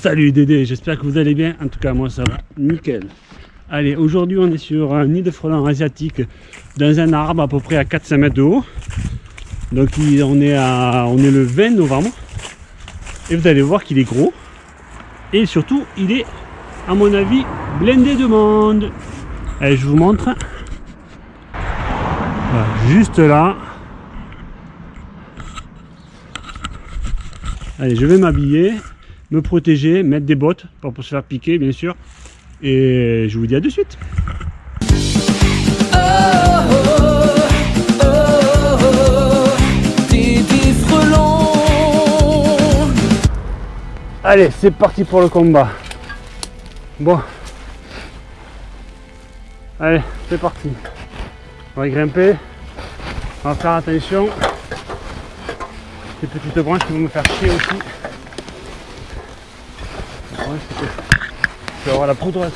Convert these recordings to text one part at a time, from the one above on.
Salut Dédé, j'espère que vous allez bien. En tout cas, moi ça va nickel. Allez, aujourd'hui on est sur un nid de frelons asiatique dans un arbre à peu près à 4-5 mètres de haut. Donc on est, on est le 20 novembre. Et vous allez voir qu'il est gros. Et surtout, il est, à mon avis, blindé de monde. Allez, je vous montre. juste là. Allez, je vais m'habiller me protéger, mettre des bottes pour, pour se faire piquer bien sûr. Et je vous dis à de suite. Allez, c'est parti pour le combat. Bon. Allez, c'est parti. On va grimper. On va faire attention. Ces petites branches qui vont me faire chier aussi. Je vais avoir la va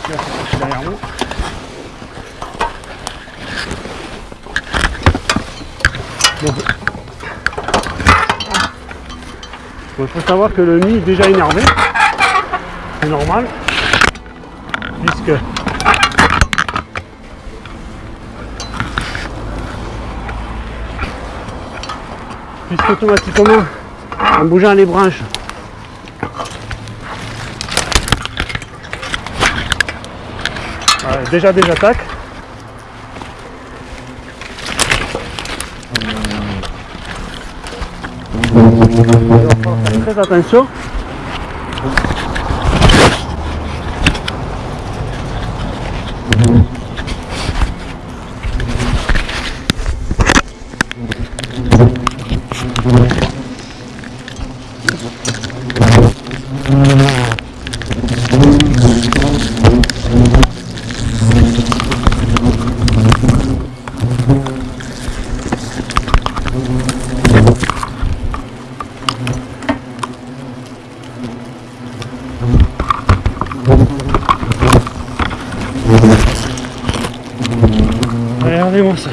derrière moi. Bon. il faut savoir que le nid est déjà énervé. C'est normal. Puisque puisque automatiquement en bougeant les branches déjà des attaques. Très attention. Regardez-moi ça.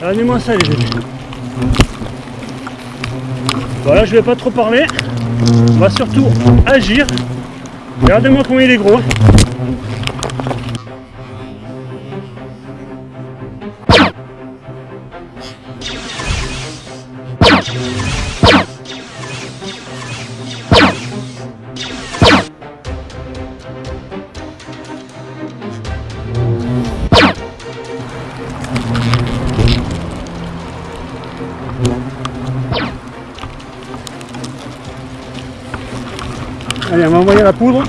Regardez-moi ça les amis. Voilà, je vais pas trop parler. On va surtout agir. Regardez-moi comment il est gros. Allez, on va envoyer la poudre.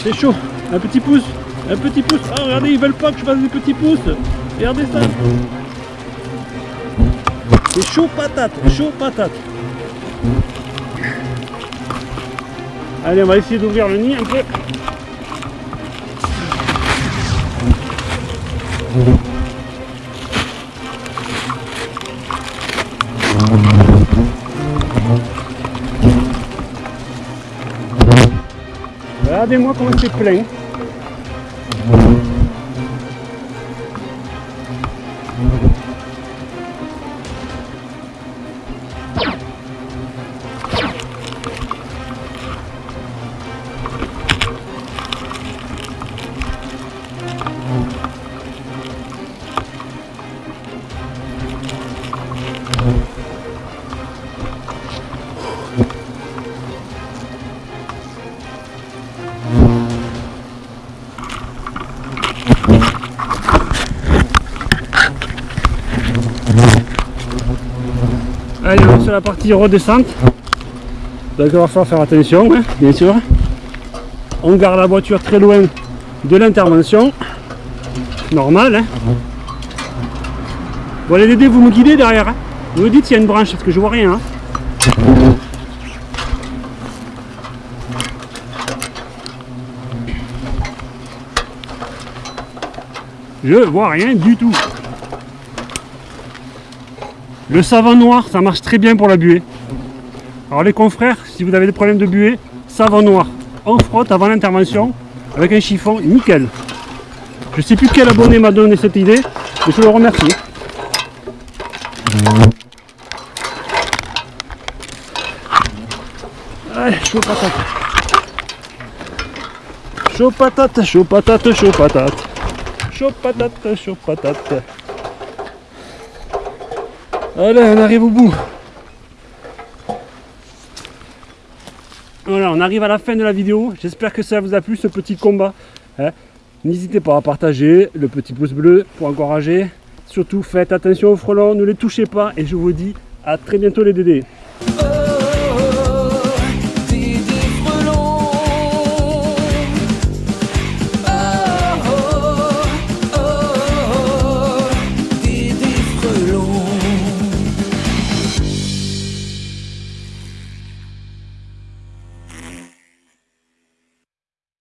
C'est chaud. Un petit pouce. Un petit pouce. Oh, regardez, ils veulent pas que je fasse des petits pouces. Regardez ça. C'est chaud patate. Chaud patate. Allez, on va essayer d'ouvrir le nid un peu. Regardez-moi comment c'est plein. Allez, sur la partie redescente. Donc il va falloir faire attention, hein, bien sûr. On garde la voiture très loin de l'intervention. Normal. Hein. Bon les vous me guidez derrière. Hein. Vous me dites s'il y a une branche, parce que je vois rien. Hein. Je vois rien du tout. Le savon noir, ça marche très bien pour la buée. Alors les confrères, si vous avez des problèmes de buée, savon noir. On frotte avant l'intervention avec un chiffon nickel. Je sais plus quel abonné m'a donné cette idée, mais je le remercie. Allez, chaud patate. Chaud patate, chaud patate, chaud patate. Chaud patate, chaud patate. Allez, on arrive au bout. Voilà, on arrive à la fin de la vidéo. J'espère que ça vous a plu, ce petit combat. Hein. N'hésitez pas à partager, le petit pouce bleu pour encourager. Surtout, faites attention aux frelons, ne les touchez pas. Et je vous dis à très bientôt les dédés.